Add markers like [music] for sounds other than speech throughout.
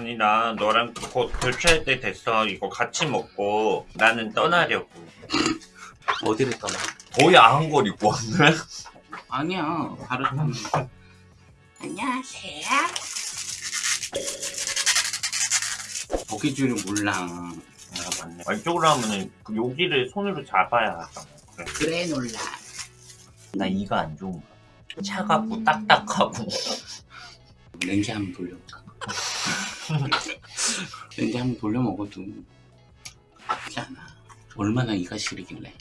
아니 나 너랑 곧 교체할 때 됐어. 이거 같이 먹고 나는 떠나려고. 어디를 떠나? 거의 아한걸 입고. 왔네 아니야. 바로 떠나 [laughs] 안녕하세요. 거기 줄은 몰라. 아 맞네. 아, 이쪽으로 하면은 그 여기를 손으로 잡아야 하잖아. 그래. 그래 놀라. 나 이거 안 좋은가 봐. 차갑고 딱딱하고. [laughs] 렌즈 한번 돌려볼까? [laughs] 렌즈 한번 돌려 먹어도 나쁘지 않아. 얼마나 이가 시리길래.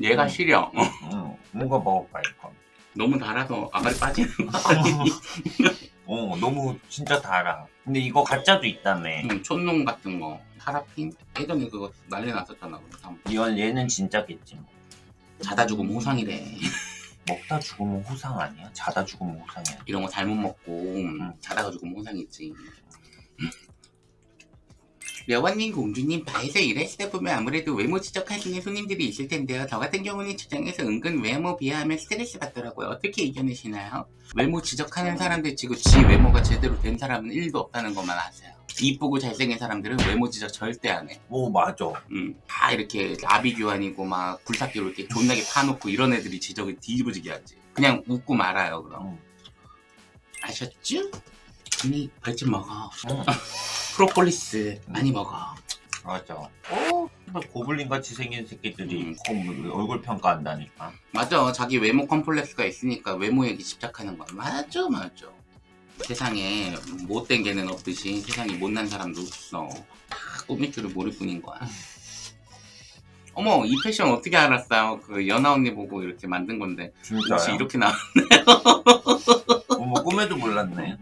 얘가 시려. 응 뭔가 먹어봐 이거. 너무 달아서 아가리 빠지는 거 아니니? [laughs] 어 너무 진짜 달아. 근데 이거 가짜도 있다며. 응, 촌농 같은 거. 파라핀? 예전에 그거 난리 났었잖아 그래서 이건 얘는 진짜겠지 뭐. 자다 죽으면 호상이래 먹다 죽으면 호상 아니야? 자다 죽으면 호상이야? 이런 거 잘못 먹고 자다가 죽으면 호상이지 여원님 공주님 바에서 일하시다 보면 아무래도 외모 지적하시는 손님들이 있을 텐데요 저 같은 경우는 주장에서 은근 외모 비하하면 스트레스 받더라고요 어떻게 이겨내시나요? 외모 지적하는 사람들 치고 지 외모가 제대로 된 사람은 1도 없다는 것만 아세요 이쁘고 잘생긴 사람들은 외모 지적 절대 안 해 오 맞아 음, 다 이렇게 아비규환이고 막 굴삭기로 이렇게 존나게 파놓고 이런 애들이 지적을 뒤집어지게 하지 그냥 웃고 말아요 그럼 응. 아셨죠? 언니 벌집 먹어 응. 프로폴리스 많이 먹어. 맞아. 어? 고블린 같이 생긴 새끼들이 음. 얼굴 평가한다니까. 맞아. 자기 외모 컴플렉스가 있으니까 외모 얘기 집착하는 거야. 맞아 맞아. 세상에 못된 개는 없듯이 세상에 못난 사람도 없어. 다 꾸밀 줄을 모를 뿐인 거야. 어머 이 패션 어떻게 알았어요? 그 연아 언니 보고 이렇게 만든 건데. 진짜요? 이렇게 나 어머 꿈에도 몰랐네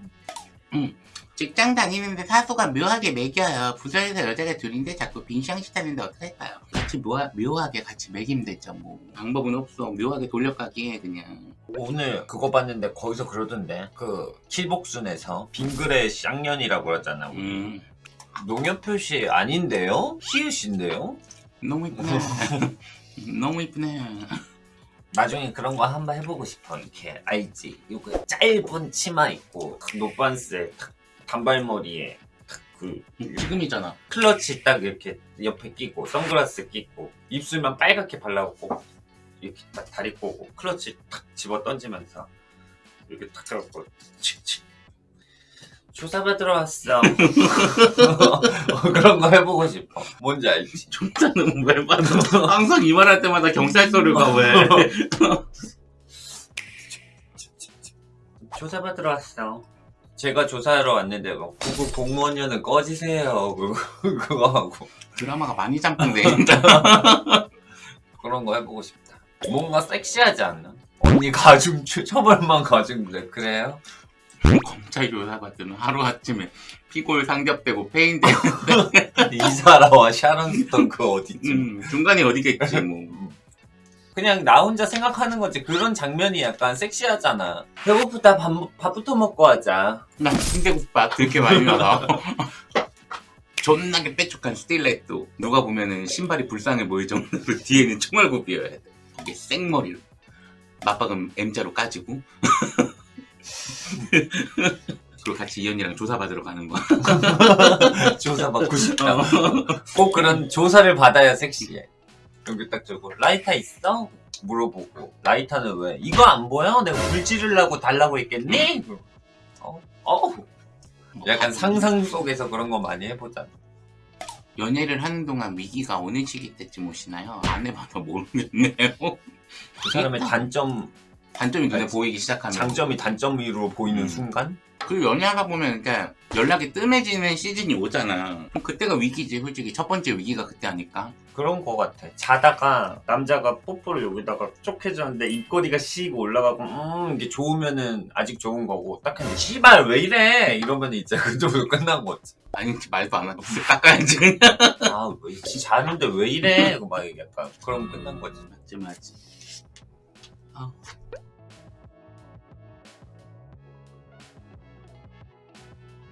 직장 다니는데 사수가 묘하게 매겨요. 부서에서 여자가 둘인데 자꾸 빈시앙시 타는데 어떡할까요? 같이 묘하, 묘하게 같이 매기면 되죠 뭐. 방법은 없어. 묘하게 돌려가기에 그냥. 오늘 그거 봤는데 거기서 그러던데 그 킬복순에서 빙그레 쌍년이라고 그러잖아 우리. 음, 농협 표시 아닌데요? 히읗인데요? 너무 이쁘네. [laughs] 너무 이쁘네. 나중에 그런 거 한번 해보고 싶어 이렇게 알지? 이거 짧은 치마 입고 탁 노반스에 탁 단발머리에 탁그 지금이잖아. 클러치 딱 이렇게 옆에 끼고 선글라스 끼고 입술만 빨갛게 발라갖고 이렇게 딱 다리 꼬고 클러치 탁 집어 던지면서 이렇게 탁 잡고 칙칙 조사받으러 왔어 어, 그런 거 해보고 싶어 뭔지 알지? 존자는 왜 봐도 항상 이 말 할 때마다 경찰 서류가 왜. [laughs] 조사받으러 왔어 제가 조사하러 왔는데 막 구급 공무원녀는 꺼지세요 [laughs] 그거, 그거 하고 드라마가 많이 잠깐돼. [laughs] 그런 거 해보고 싶다. 뭔가 섹시하지 않나? 언니 가중 추- 처벌만 가중돼 그래요? 검찰 조사받으면 하루아침에 피골 상접되고 [laughs] 페인되고 이사라와 샤론 스톤 그 어디쯤? 음, 중간에 어디겠지 뭐. 그냥 나 혼자 생각하는 거지 그런 장면이 약간 섹시하잖아. 배고프다 밥, 밥부터 먹고 하자. 난 순대국밥 그렇게 많이 나가 [laughs] 존나게 빼쭉한 스틸레또 누가 보면은 신발이 불쌍해 보일 정도로 [laughs] 뒤에는 총알굽이어야 돼 이게 생머리로 맞박은 M자로 까지고 [laughs] 그리고 같이 이현이랑 조사받으러 가는 거야 조사 받고 싶다. 꼭 그런 조사를 받아야 섹시해. 여기 딱 저거 라이터 있어? 물어보고 라이터는 왜? 이거 안 보여? 내가 불 지르려고 달라고 했겠니? 어? 어? 약간 상상 속에서 그런 거 많이 해보자. 연애를 하는 동안 위기가 어느 시기 때쯤 오시나요? 안 해봐서 모르겠네요 그 사람의 단점, 단점이 눈에 네. 보이기 시작하면 장점이 단점으로 보이는 음. 순간? 그리고 연애하다 보면 그러니까 연락이 뜸해지는 시즌이 오잖아 그럼 그때가 위기지 솔직히 첫 번째 위기가 그때 아닐까? 그런 거 같아. 자다가 남자가 뽀뽀를 여기다가 쪽 해줬는데 입꼬리가 씩 올라가고 음 이게 좋으면은 아직 좋은 거고 딱 했는데 씨발 왜 이래 이러면 이제 [laughs] 그쪽으로 끝난 거지. 아닌지 말도 안 하고 [laughs] 깎아야지 그냥 아왜 자는데 왜 이래? 막 약간 그럼 끝난 거지. 맞지 맞지 아